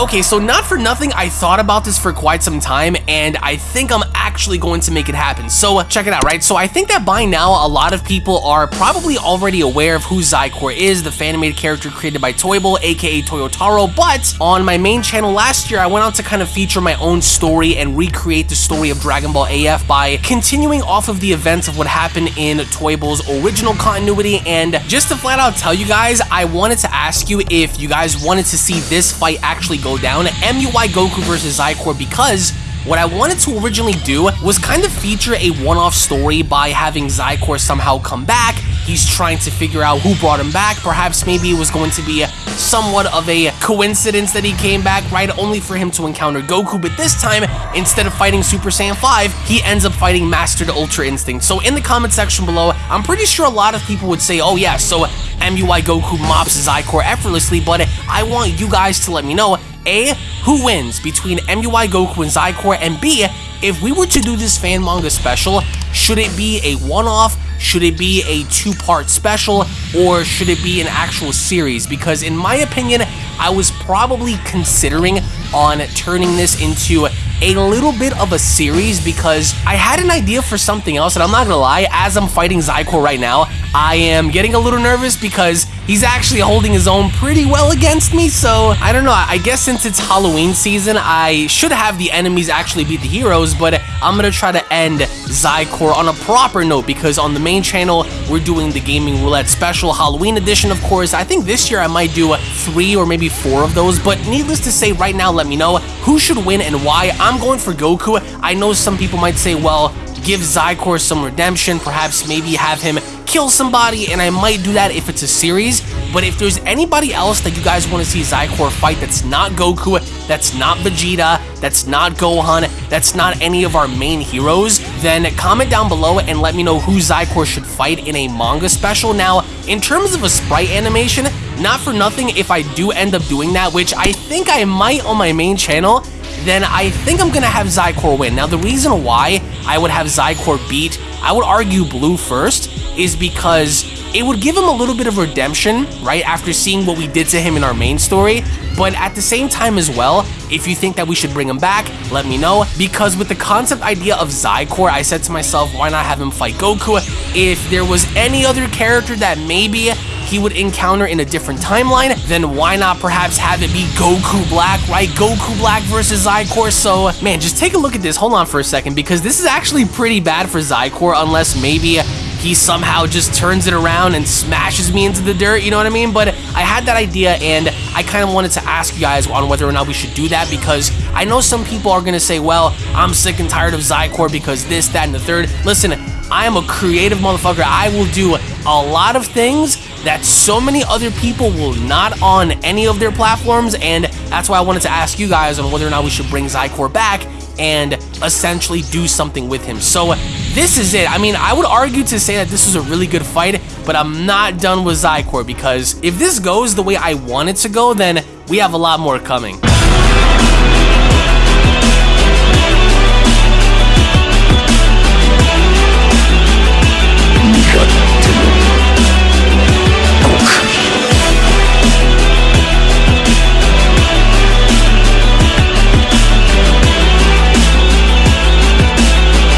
Okay, so not for nothing, I thought about this for quite some time, and I think I'm actually going to make it happen. So uh, check it out, right? So I think that by now, a lot of people are probably already aware of who Xicor is, the fan-made character created by Toyble, aka Toyotaro, but on my main channel last year, I went on to kind of feature my own story and recreate the story of Dragon Ball AF by continuing off of the events of what happened in Toyble's original continuity, and just to flat out tell you guys, I wanted to ask you if you guys wanted to see this fight actually go down, MUI Goku versus Xicor, because what I wanted to originally do was kind of feature a one-off story by having Xicor somehow come back. He's trying to figure out who brought him back. Perhaps maybe it was going to be somewhat of a coincidence that he came back, right? Only for him to encounter Goku, but this time, instead of fighting Super Saiyan 5, he ends up fighting Mastered Ultra Instinct. So in the comment section below, I'm pretty sure a lot of people would say, oh yeah, so MUI Goku mops Xicor effortlessly, but I want you guys to let me know a, who wins between MUI Goku and Xicor, and B, if we were to do this fan manga special, should it be a one-off, should it be a two-part special, or should it be an actual series? Because in my opinion, I was probably considering on turning this into a little bit of a series because I had an idea for something else, and I'm not gonna lie, as I'm fighting Xicor right now, I am getting a little nervous because he's actually holding his own pretty well against me, so I don't know, I guess since it's Halloween season, I should have the enemies actually beat the heroes, but I'm gonna try to end Xicor on a proper note because on the main channel, we're doing the Gaming Roulette Special Halloween Edition, of course. I think this year I might do three or maybe four of those, but needless to say, right now, let me know who should win and why. I'm going for Goku. I know some people might say, well, give Xicor some redemption, perhaps maybe have him kill somebody, and I might do that if it's a series. But if there's anybody else that you guys want to see Xicor fight that's not Goku, that's not Vegeta, that's not Gohan, that's not any of our main heroes, then comment down below and let me know who Xicor should fight in a manga special. Now, in terms of a sprite animation, not for nothing if I do end up doing that, which I think I might on my main channel, then I think I'm going to have Xicor win. Now, the reason why I would have Xicor beat, I would argue Blue first, is because it would give him a little bit of redemption, right, after seeing what we did to him in our main story, but at the same time as well, if you think that we should bring him back, let me know, because with the concept idea of Xicor, I said to myself, why not have him fight Goku? If there was any other character that maybe he would encounter in a different timeline, then why not perhaps have it be Goku Black, right? Goku Black versus Xicor. So, man, just take a look at this. Hold on for a second, because this is actually pretty bad for Xicor, unless maybe he somehow just turns it around and smashes me into the dirt, you know what I mean? But I had that idea and I kind of wanted to ask you guys on whether or not we should do that because I know some people are going to say, well, I'm sick and tired of Xicor because this, that, and the third. Listen, I am a creative motherfucker. I will do a lot of things that so many other people will not on any of their platforms, and that's why I wanted to ask you guys on whether or not we should bring Xicor back and essentially do something with him. So this is it. I mean, I would argue to say that this was a really good fight, but I'm not done with Xicor because if this goes the way I want it to go, then we have a lot more coming.